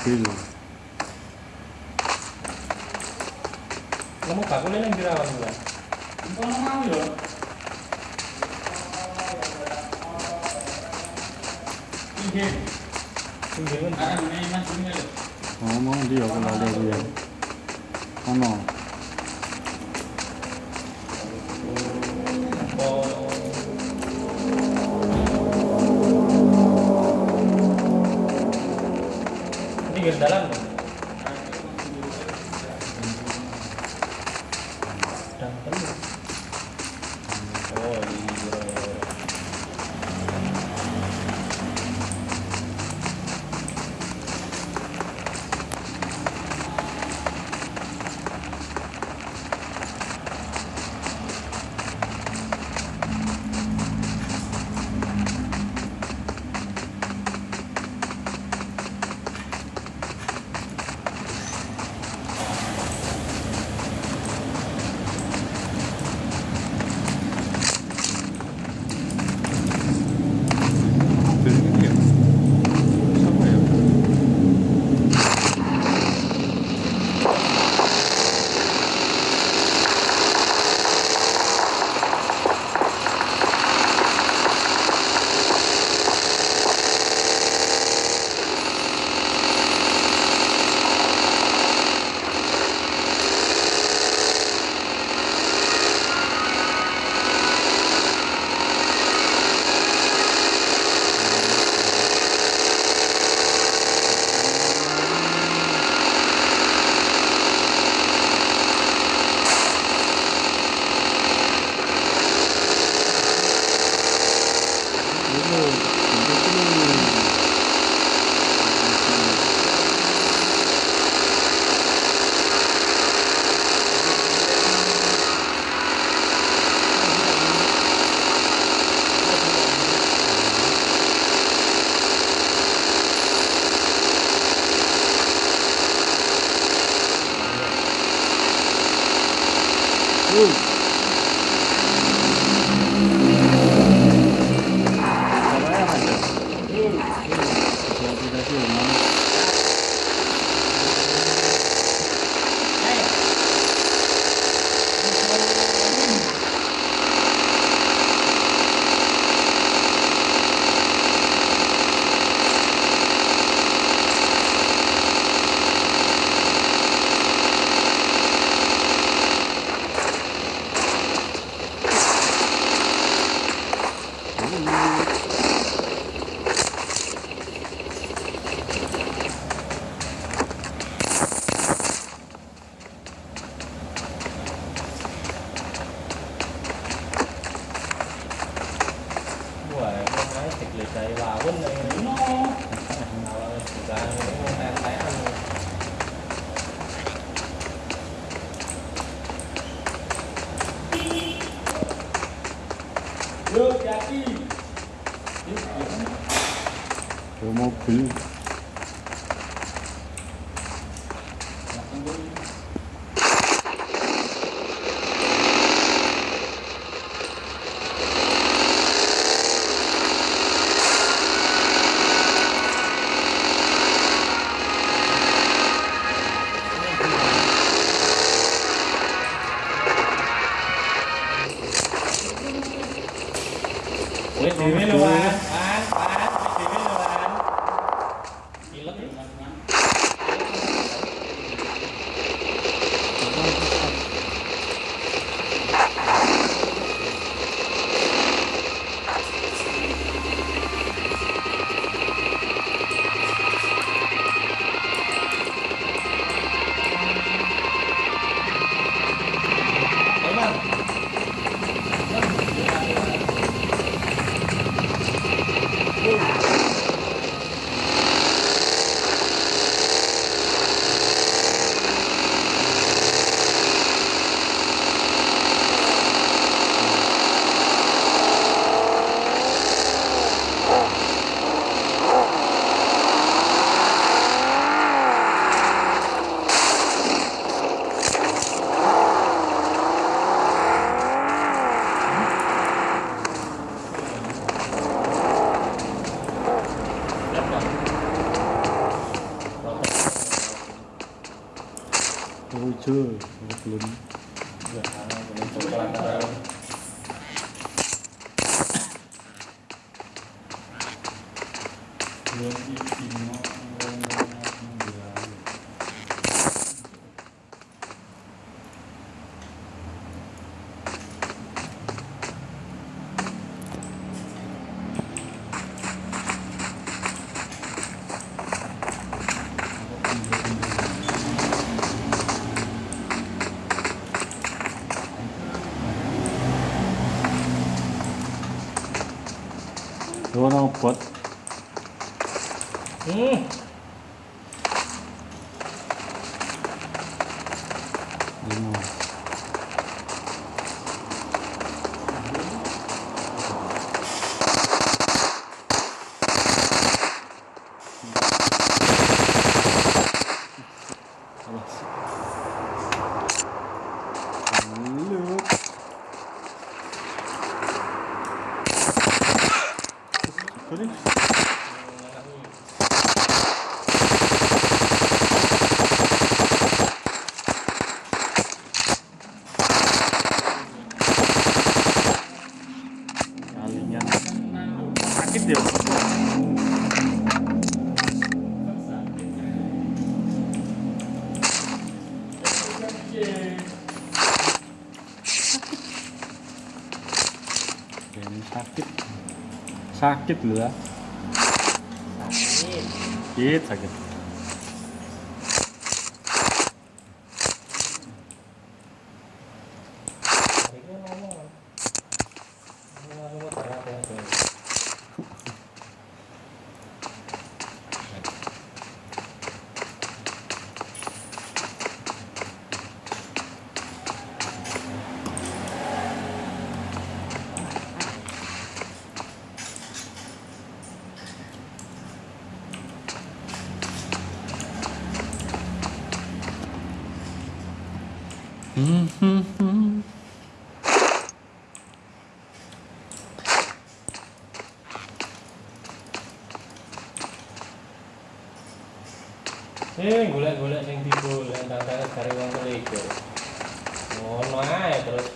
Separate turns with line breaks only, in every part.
mobil
kamu gak boleh yang dirawat bulan
Kalau mau ya. Tinggi.
tinggi kan
Ah, ini mas ini lho.
ngomong dia aku lali dia ono
oh
Lo Sakit lu ya.
Sakit.
Sakit, sakit.
Ini ngomong. Ngomong apa apa apa.
Hmm, hmm, hmm.
Eh, golek-golek sing digolek tantane cari wong keligo. Ngono ae terus.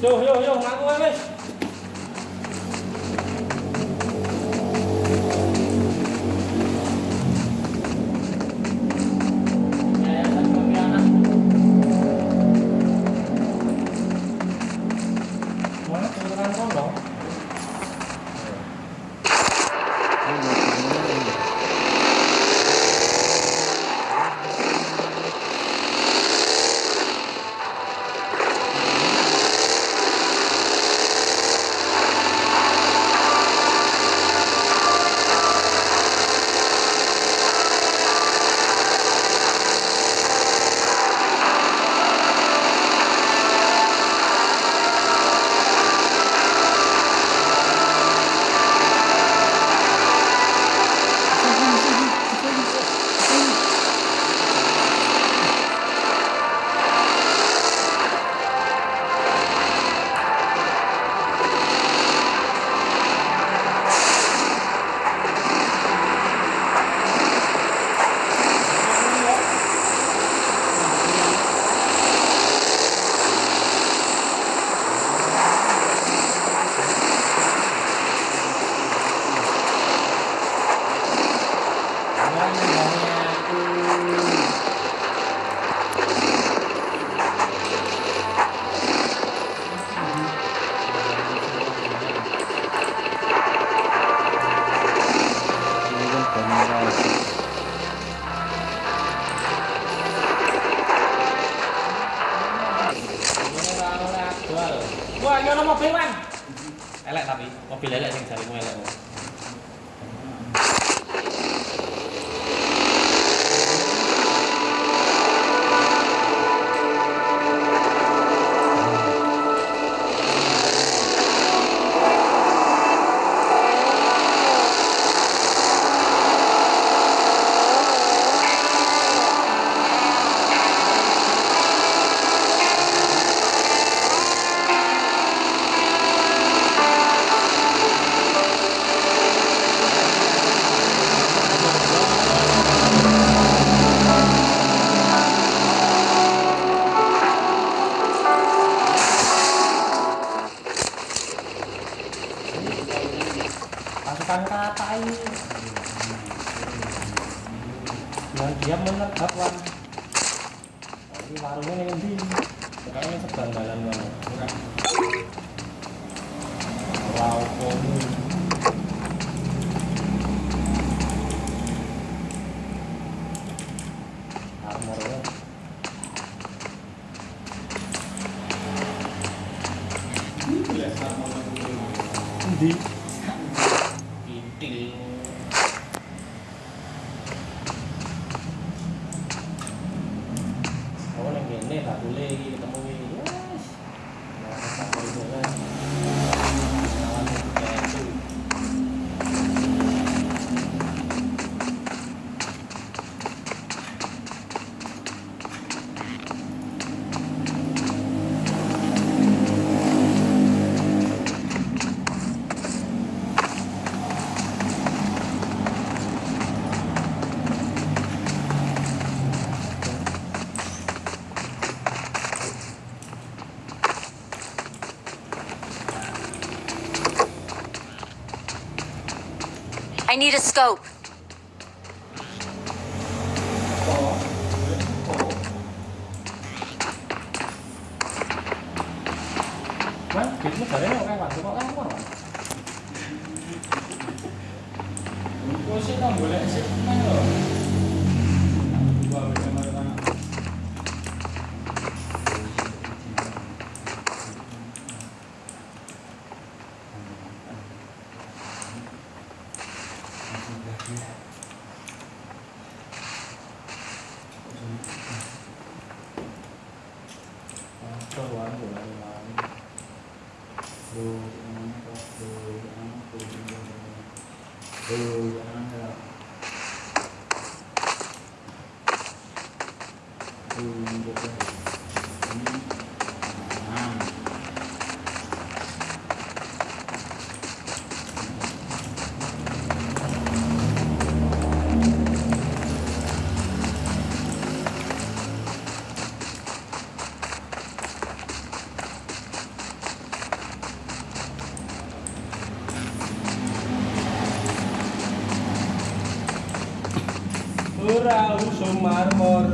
Yo yo yo ngaku wis. Nah, dia menetap wan di warungnya yang di sekarang ini sebanggalan mana wow oh,
komun scope.
arrumar.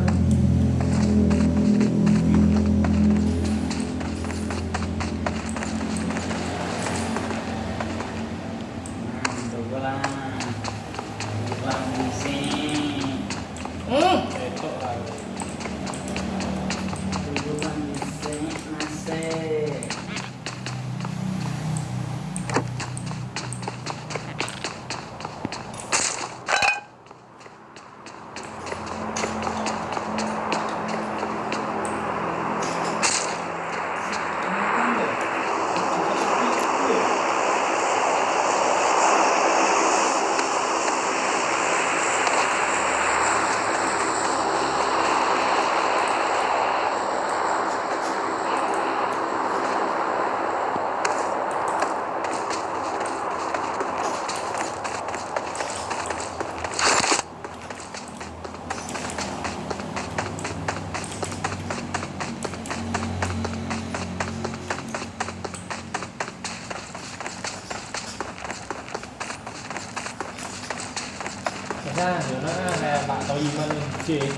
Okay.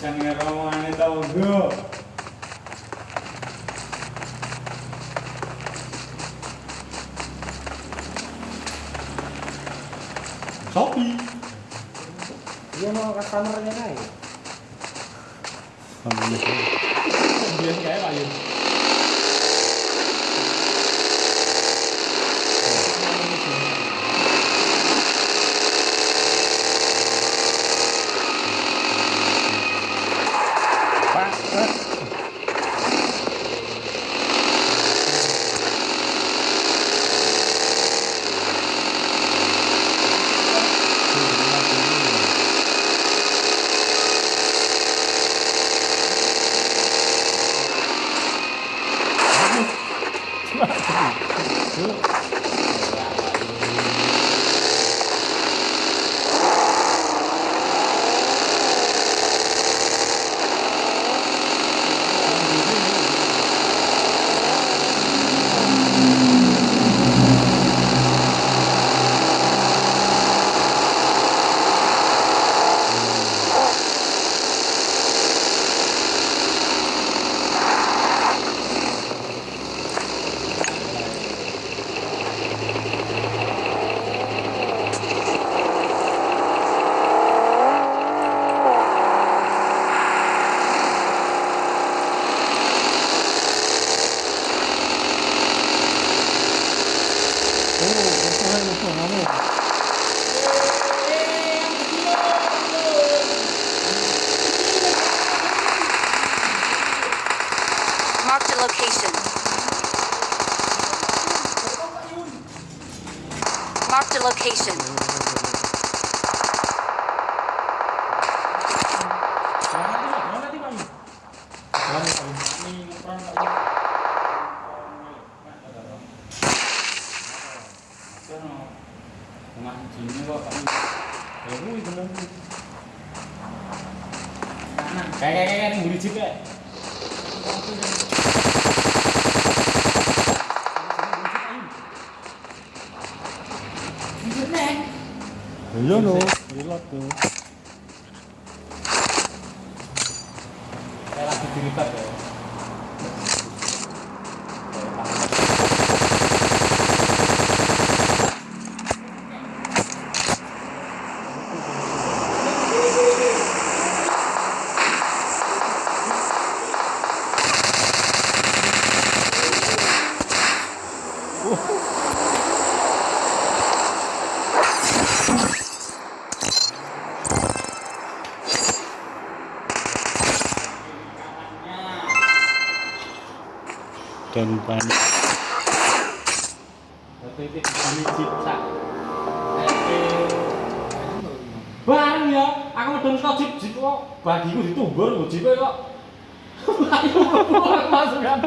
Sangarawanato Guru
Shopee Dia mau customer-nya
naik
Dia kayak
apa
dan
panik bareng ya aku udah ngetok jip jip kok bagiku ditumbur kok. Jipnya kok langsung kan?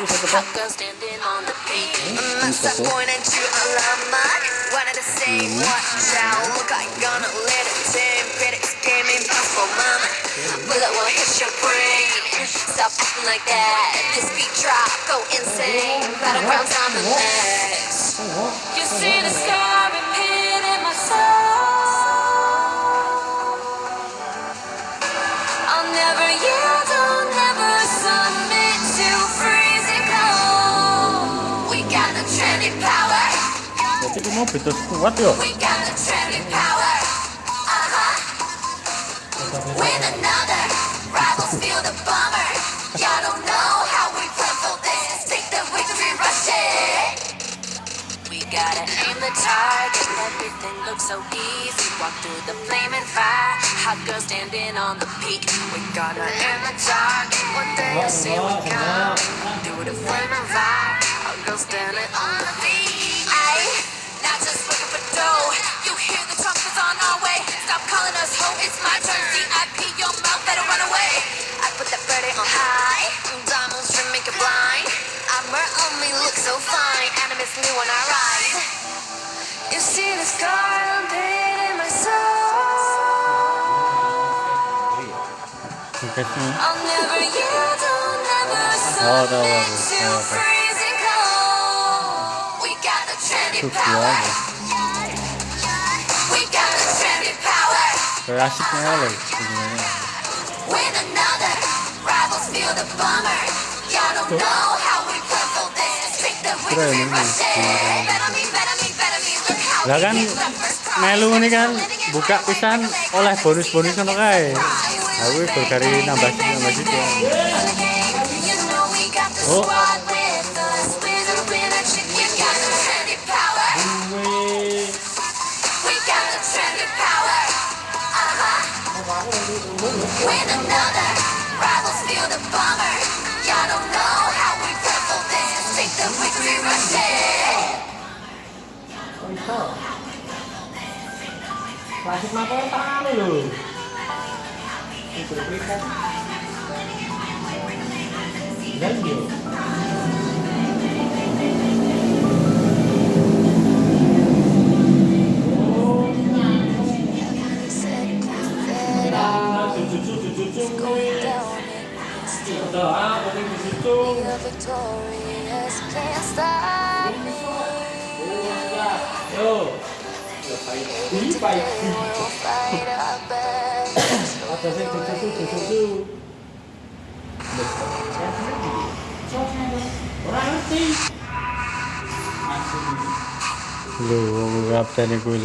And fire. Standing on the peak. Must I point at you a llama? Wanted to say watch out. Look, I gonna let it tip. Better game impossible, mama. Bullet will hit your brain. Stop acting like that. This beat drop, go insane. Battlegrounds on the next. You see the scar Uh-huh. We gotta aim the target. Everything looks so easy. Walk through the flaming fire. Hot girl standing on the peak. We gotta aim the target. One day you'll see we come. Through the flaming fire. Hot girl standing on the peak. Dough. You hear the trumpets on our way. Stop calling us ho, it's my turn. VIP, your mouth better run away. I put that birdie on high. Diamonds trim make it blind. Armor only oh, looks so fine. Animus me when I ride. You see the scar I'm painting my soul. I'll never yield, I'll never
Oh,
submit to freezing cold. We got the
Itu
power. Me, better me. Look how
Lah kan melu ini kan buka pisan oleh bonus-bonus ngono kae. Aku berkari nambah sini nambah situ.
You know we got the
Oh.
Klasik mata tangan lho. Itu berikan. Dan yo. Ah, paling di situ. Yo.
I
don't know. वो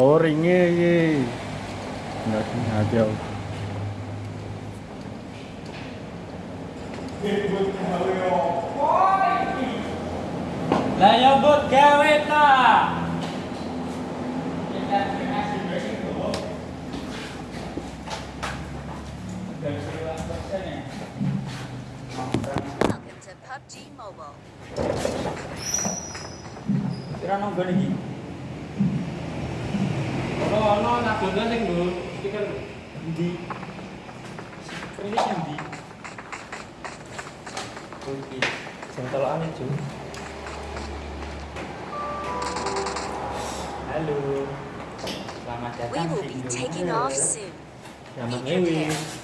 oh ringe iki. Enggak hati aku.
Lah ya buat gawe ta.
Welcome to PUBG Mobile.
Kira nonggon iki. Ono ono sing stiker ndi? Stiker ndi?
Sing tolokan itu.
Halo. Selamat
We
datang
will
di
be taking off soon. Be
ngewi.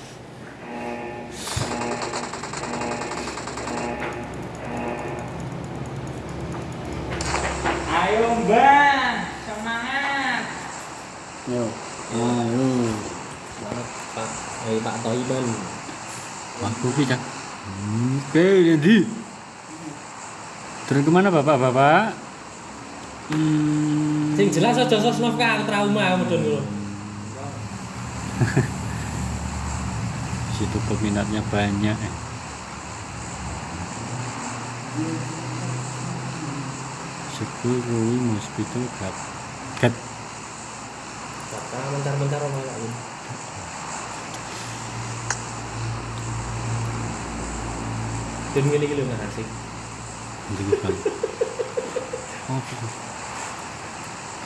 Toiban.
Waktu kita. Oke, jadi. Turun ke mana bapak-bapak? Hmm.
Sing jelas aja sosnov ka trauma mudun lho.
situ peminatnya banyak eh. Sekul Rui Hospital Gat Gat
Kata mencar-mencar ono lak Dan ngene iki lho Mas asik.
Bang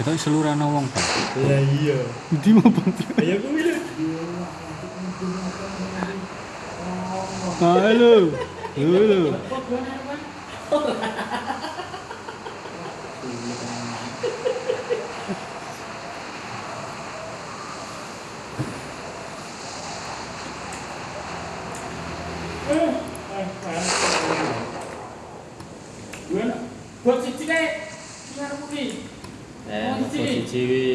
Oh seluruh anak wong bang
Lah iya.
Di mau bang
Ayo kuwi lho.
Halo Halo
Buat cici deh. Gimana Budi?
Eh,
siji
wi.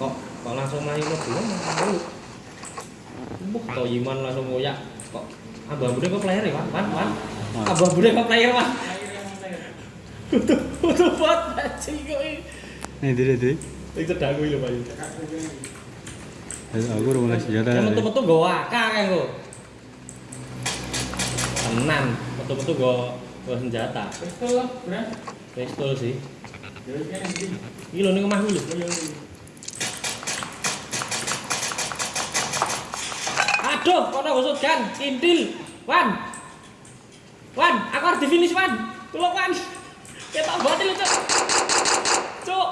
Kok kok langsung main lo belum mau. Mbok to Iman langsung ngoyak. Kok abah bude kok player ya, Wan? Wan, Wan.
Ah.
Abah bude kok player, Wan.
Yang saya.
Udah buat anjing kok iki.
Nih diri diri
Iki cedak kuwi lho, Pak.
Aku udah mulai senjata
Kan metu-metu nggo akah kan kok. Tenan, metu-metu nggo nggo senjata.
Betul lah, Bro.
Pistol sih.
Jadi kan ini.
Lho ning omahku lho. Aduh, kono go shotgun, intil. Wan. Wan, aku harus di finish, Wan. Tolong, Wan. Ketok banget lu, Cuk. Cuk.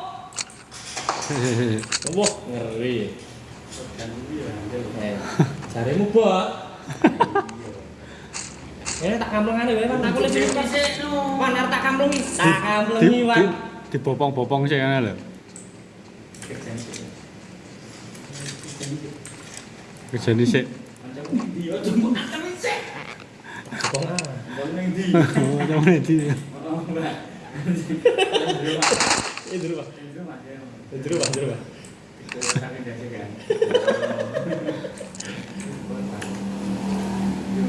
Wah, ngeri.
Dan ini ya.
Eh. Ini tak kamplungane wae, Wan. Aku lagi
Sik, no.
Wan, arep tak kamplungi. Tak kamplungi, Wan.
di bopong-bopong sih kan lho
ini, oh, cuma ini sih.
Kok ah.
Bang neng di.
Oh, yang mana di
Oh, Mbak.
Eh, dulu, Pak.
Itu Mas, ya.
Eh, Dulu, Pak, dulu, Pak.
Itu sakit aja kan.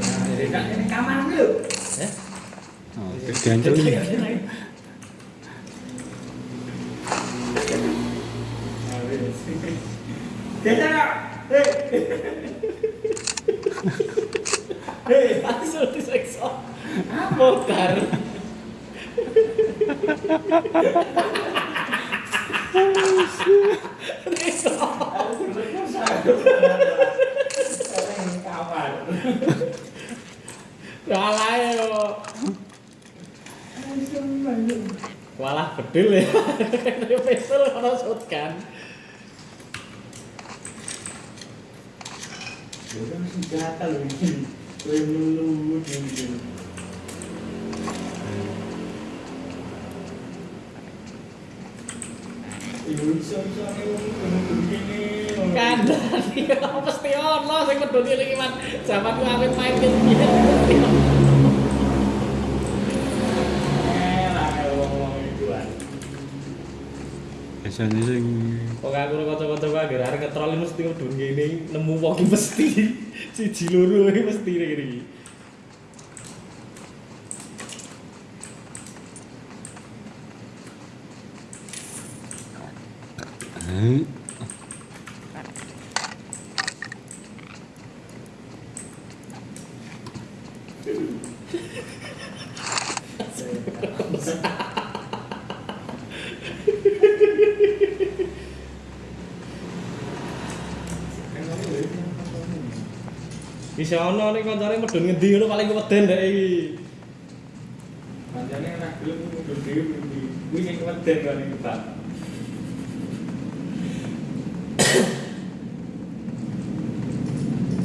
Jadi kan ini kamar dulu.
Eh?
Oh,
Geser. Hei. Hei.
Langsung diseksa. Motor. Salah yo. Walah bedil ya. Pistol kalau shotgun.
Bukan senjata loh ini.
Mesti ono sing medhoni lagi man. Zaman ku awet main ke
Biasanya sing
kok aku ora kaca-kaca kae arek ngetrol mesti dunia ini nemu wong mesti siji loro mesti ngene iki.
Hmm. Thank.
Bisa ono nek kancane medun ngendi ngono paling keweden ndek iki.
Pancene anak gelem mundur dhewe mimpi. Kuwi sing keweden kan iki, Pak.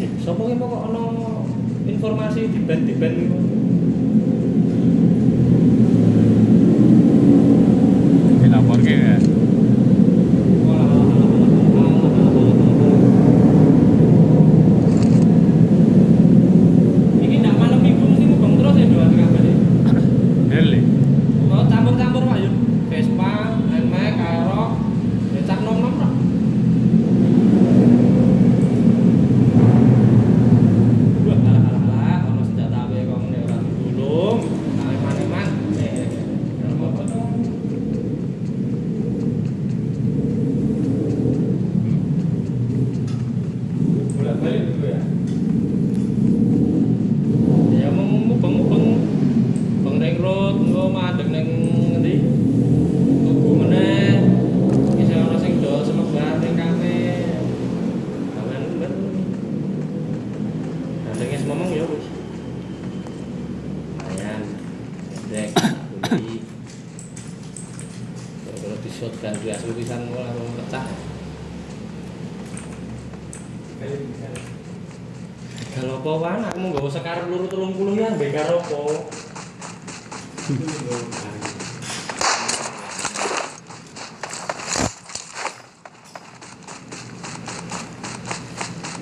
Eh, Sopo ki kok ono informasi di band di Kalau di shot kan dia pisan kok langsung pecah.
Bisa.
Kalau apa wan, aku mau gawa sekar luru telung puluh ya, bekar apa?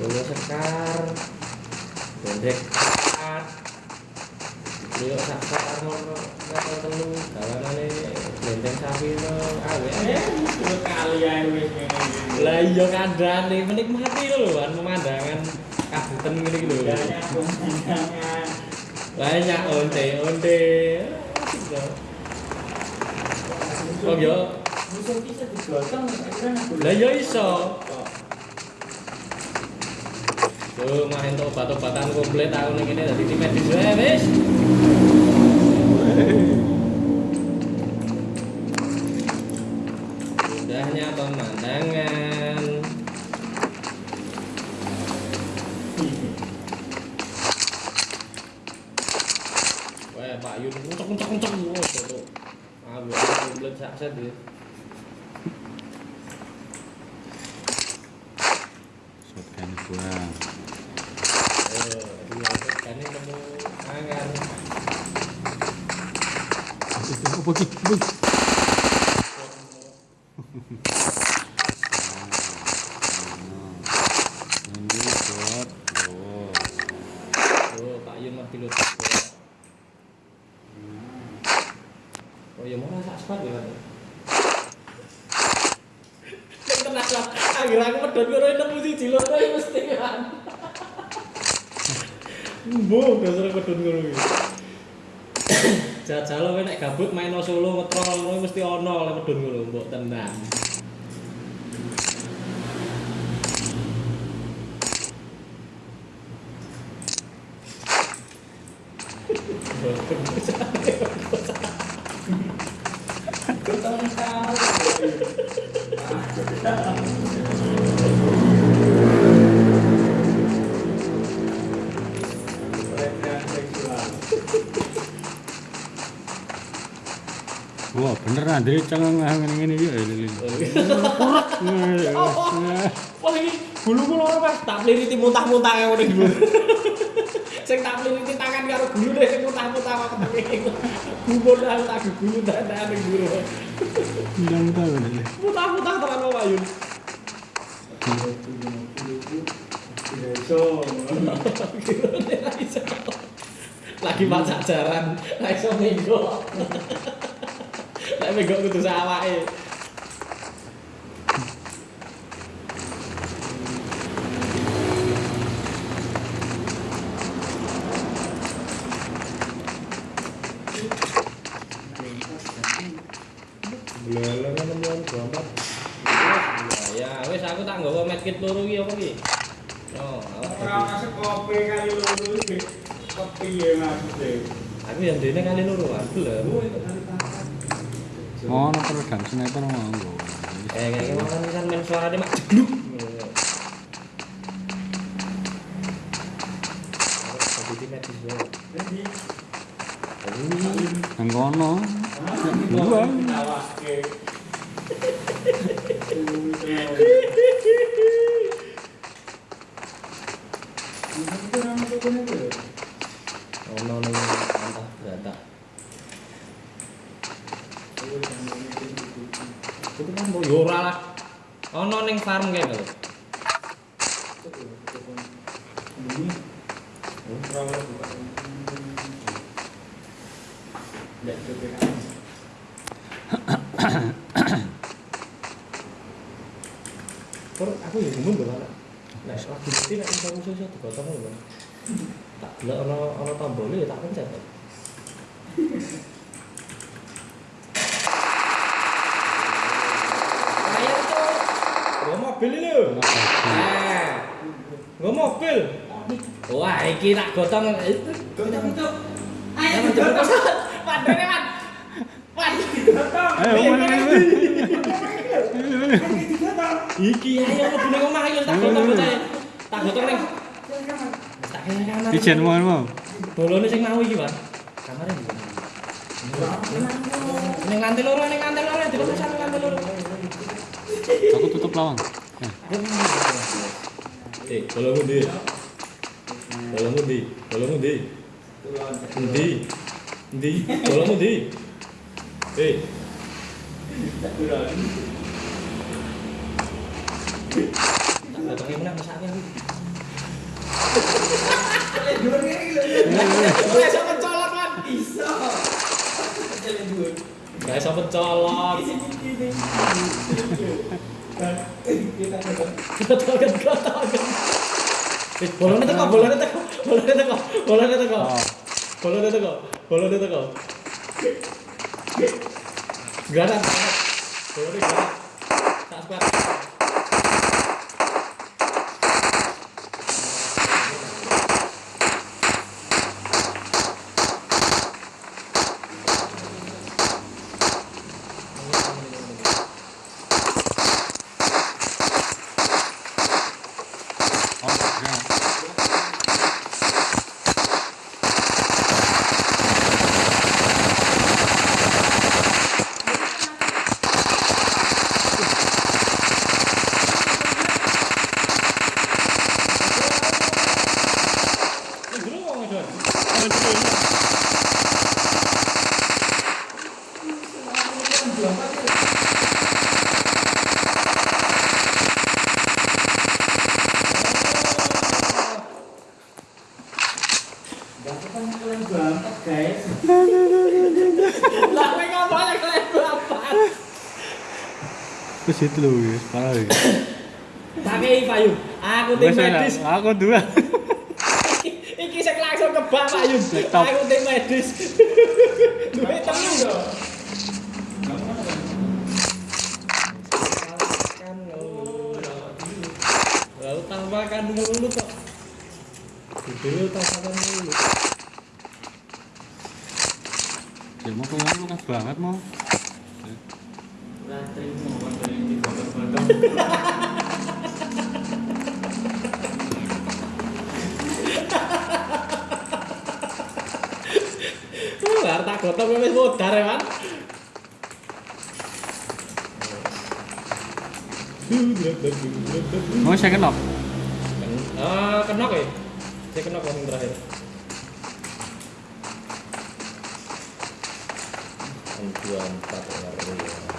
Gawa sekar, bendek telu, kawanane benteng sapi no.
Eh, dua kali ae wis ngene.
Lah iya kadane menikmati lho wan pemandangan kabupaten ngene iki lho.
Banyak
onte onte. Oh
aku
lah yo iso. Tuh, mah entuk obat-obatan komplit aku ning kene dadi medis wae wis.
Apa Andre cengang ngene iki ya lili.
Wah ini buluku loro Mas, tak pliriti muntah-muntah kaya iki. lho. Sing tak pliriti tangan karo gulune sing muntah-muntah kok ketemu. Gumun aku tak gulu dadak ning guru.
Ndang tahu lili.
Muntah-muntah Pak Wayun.
Besok.
Gurune ra iso. Lagi masak jaran, ra iso minggo. Lek minggo kudu sawake. Lele nemuan gambar. Ya, wis aku tak nggawa medkit loro iki apa iki? Yo, awak
Ora masuk kopi kali loro iki. Kepiye maksudnya?
Aku yang dene kali loro aku lho.
Ngono peredam sniper mau.
Eh kayak kemarin kan main mak jegluk. Gua mobil. Wah, iki tak gotong. Gotong. Ayo gotong. Padane, Wan. Wan.
Ayo mana
Iki ayo mlebu ning omah ayo tak gotong percaya. Tak gotong ning. Tak kene kamar.
Ijen mau mau.
Bolone sing mau iki, Pak. Kamare ndi? Ning lantai loro, ning lantai loro, di rumah sampe lantai loro.
Aku tutup lawang. Eh,
Eh, bolongmu ndi? Bolongmu ndi? Bolongmu ndi? Ndi? Ndi? Bolongmu ndi? Eh. Gak iso mencolot, Gotokan, gotokan. Eh, bolonnya teko, bolonnya teko, bolonnya teko, bolonnya teko.
Oh.
Bolonnya teko, bolonnya teko. Gak ada. Bolonnya mathematics. Aku
dua. Mau saya kenop.
Ah, kenok ya? Saya kenok yang terakhir. Dua empat ngeri.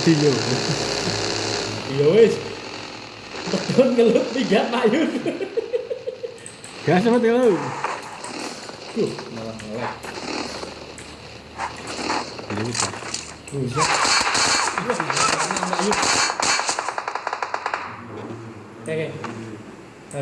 Mati yo.
Iya wis. Betul ngelut tiga payun.
Gas sama telo.
Tuh, malah malah.
Ini bisa.
Iya, yuk. Oke, oke. Nah,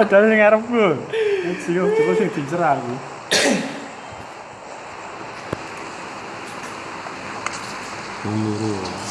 Padahal sing ngarepku. Sing coba sing dicer aku. Loro.